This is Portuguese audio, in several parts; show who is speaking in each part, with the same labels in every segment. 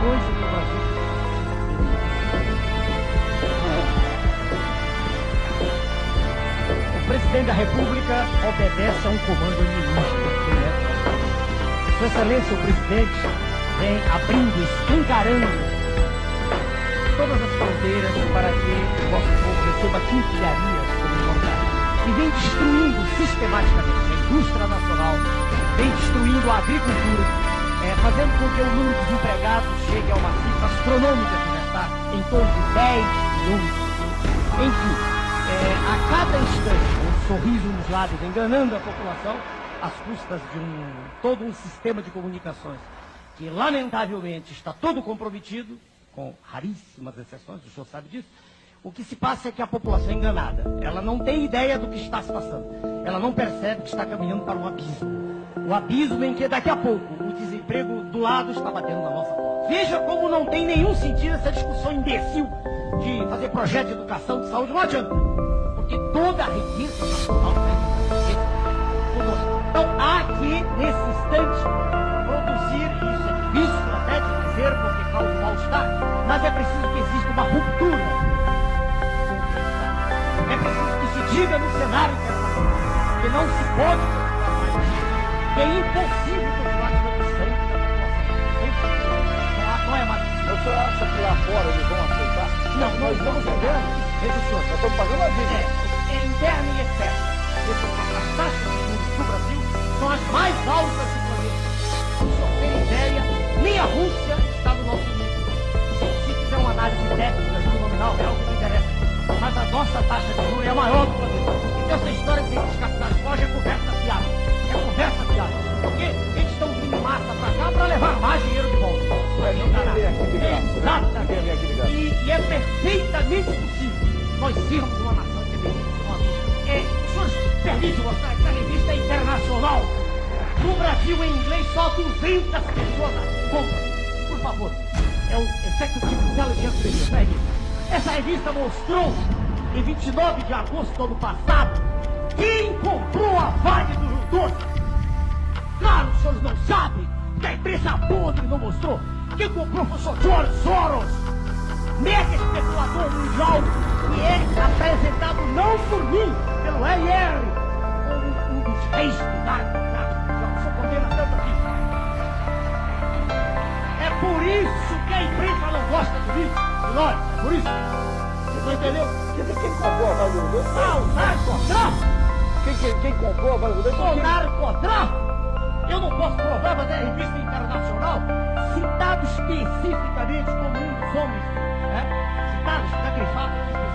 Speaker 1: que o Brasil. O presidente da República obedece a um comando ministro. Sua Excelência, o presidente, vem abrindo, escancarando todas as fronteiras para que o nosso povo receba quinquilharias. E vem destruindo sistematicamente a indústria nacional, vem destruindo a agricultura, é, fazendo com que o número de desempregados chegue a uma cifra astronômica que já está em torno de 10 milhões. Enfim, é, a cada instante, um sorriso nos lábios enganando a população, às custas de um, todo um sistema de comunicações que, lamentavelmente, está todo comprometido, com raríssimas exceções, o senhor sabe disso, o que se passa é que a população é enganada. Ela não tem ideia do que está se passando. Ela não percebe que está caminhando para um abismo. O abismo em que daqui a pouco o desemprego do lado está batendo na nossa porta. Veja como não tem nenhum sentido essa discussão imbecil de fazer projeto de educação, de saúde, não adianta. Porque toda a riqueza nacional. Então há que, nesse instante, produzir, isso é difícil até de dizer, porque causa mal-estar, mas é preciso que exista uma ruptura. É preciso que se diga no cenário que não se pode é impossível continuar tirando sangue da população. Não, é mais possível.
Speaker 2: O senhor acha que lá fora eles vão aceitar?
Speaker 1: Não, nós estamos vendo. Veja, senhor.
Speaker 2: Nós estamos pagando a vida.
Speaker 1: É, é interna e externa. As taxas de juros do Brasil são as mais altas do planeta. O senhor ter ideia, nem a Rússia está no nosso nível. Se, fizer uma análise técnica, juro nominal, real, que não interessa. Mas a nossa taxa de juros é a maior do planeta. Então essa história de que os capitais fogem é conversa Essa revista mostrou, em 29 de agosto do ano passado, quem comprou a Vale do Rio Doce. Claro, os senhores não sabem que a imprensa podre não mostrou. Quem comprou foi o Sr. George Soros, mega especulador mundial, que é apresentado não por mim, pelo LR, como um dos reis do narcotráfico mundial. Condena tanto aqui. É por isso que a imprensa não gosta de mim, nós, é por isso. Você não entendeu?
Speaker 2: Quem comprou a Vale do Rio Doce?
Speaker 1: Ah, o narcotráfico!
Speaker 2: Quem, quem, quem comprou a Vale do Rio?
Speaker 1: O narcotráfico! Eu não posso provar, mas é revista internacional, citado especificamente como um dos homens, né? citado, está grifado especificamente.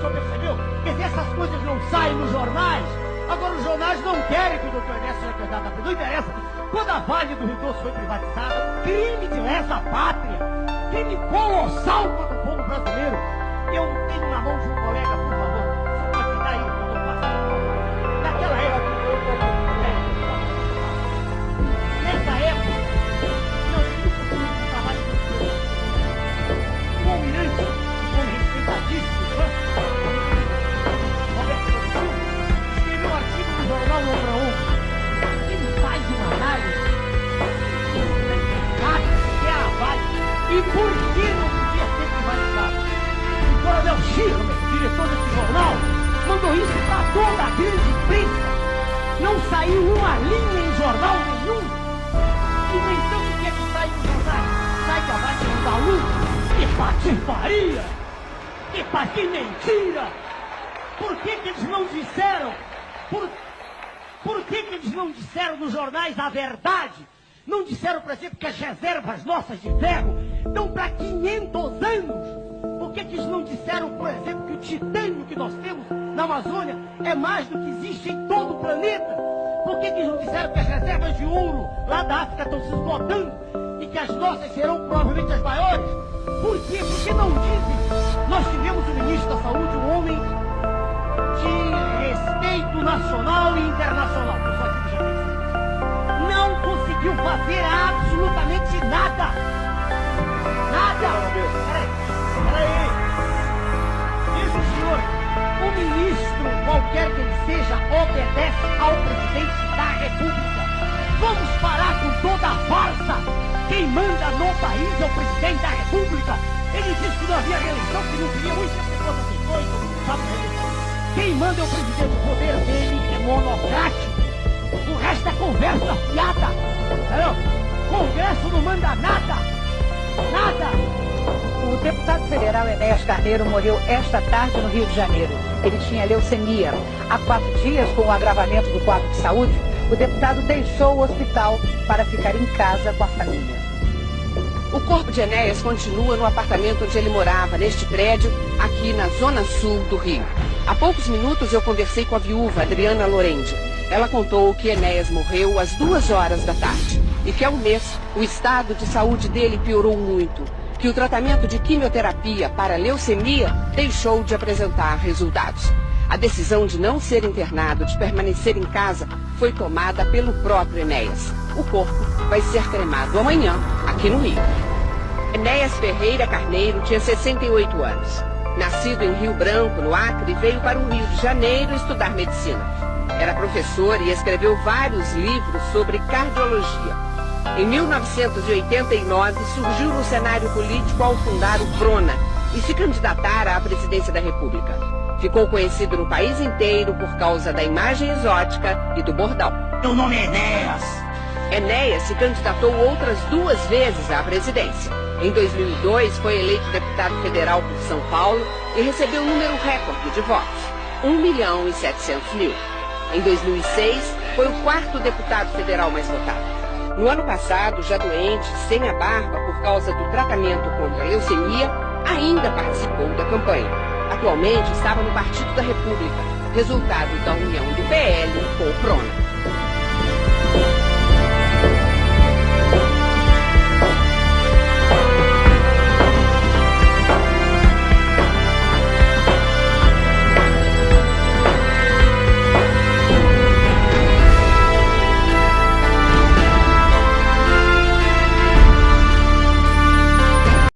Speaker 1: Senhor percebeu? Quer dizer, essas coisas não saem nos jornais. Agora os jornais não querem que o doutor Ernesto seja candidato a presidente. Não interessa. Quando a Vale do Rio Doce foi privatizada, crime de lesa pátria, crime colossal contra o povo brasileiro. Eu tenho na mão de um colega, mandou isso para toda a grande imprensa. Não saiu uma linha em jornal nenhum. E no entanto, o que é que sai no jornal? Sai que a Vale não dá lucro. Que patifaria! Que, pa- que mentira! Por que, que eles não disseram? Por, por que, que eles não disseram nos jornais a verdade? Não disseram, por exemplo, que as reservas nossas de ferro estão para 500 anos? Por que, que eles não disseram, por exemplo, que o titânio que nós temos na Amazônia é mais do que existe em todo o planeta? Por que, que eles não disseram que as reservas de ouro lá da África estão se esgotando e que as nossas serão provavelmente as maiores? Por quê? Porque não dizem. Nós tivemos o ministro da Saúde, um homem qualquer que ele seja, obedece ao presidente da República. Vamos parar com toda a farsa. Quem manda no país é o presidente da República. Ele disse que não havia reeleição, que não queria muita pessoa assim. Quem manda é o presidente, o poder dele é monocrático. O resto é conversa fiada. Entendeu? Congresso não manda nada. Nada.
Speaker 3: O deputado federal Enéas Carneiro morreu esta tarde no Rio de Janeiro. Ele tinha leucemia. Há quatro dias, com o agravamento do quadro de saúde, o deputado deixou o hospital para ficar em casa com a família.
Speaker 4: O corpo de Enéas continua no apartamento onde ele morava, neste prédio, aqui na zona sul do Rio. Há poucos minutos eu conversei com a viúva Adriana Lorendi. Ela contou que Enéas morreu às duas horas da tarde e que há um mês o estado de saúde dele piorou muito, que o tratamento de quimioterapia para leucemia deixou de apresentar resultados. A decisão de não ser internado, de permanecer em casa, foi tomada pelo próprio Enéas. O corpo vai ser cremado amanhã, aqui no Rio. Enéas Ferreira Carneiro tinha 68 anos. Nascido em Rio Branco, no Acre, veio para o Rio de Janeiro estudar medicina. Era professor e escreveu vários livros sobre cardiologia. Em 1989, surgiu no cenário político ao fundar o PRONA e se candidatar à presidência da República. Ficou conhecido no país inteiro por causa da imagem exótica e do bordão.
Speaker 1: Meu nome é Enéas.
Speaker 4: Enéas se candidatou outras duas vezes à presidência. Em 2002, foi eleito deputado federal por São Paulo e recebeu um número recorde de votos, 1 milhão e 700 mil. Em 2006, foi o quarto deputado federal mais votado. No ano passado, já doente, sem a barba por causa do tratamento contra a leucemia, ainda participou da campanha. Atualmente estava no Partido da República, resultado da união do PL com o PRONA.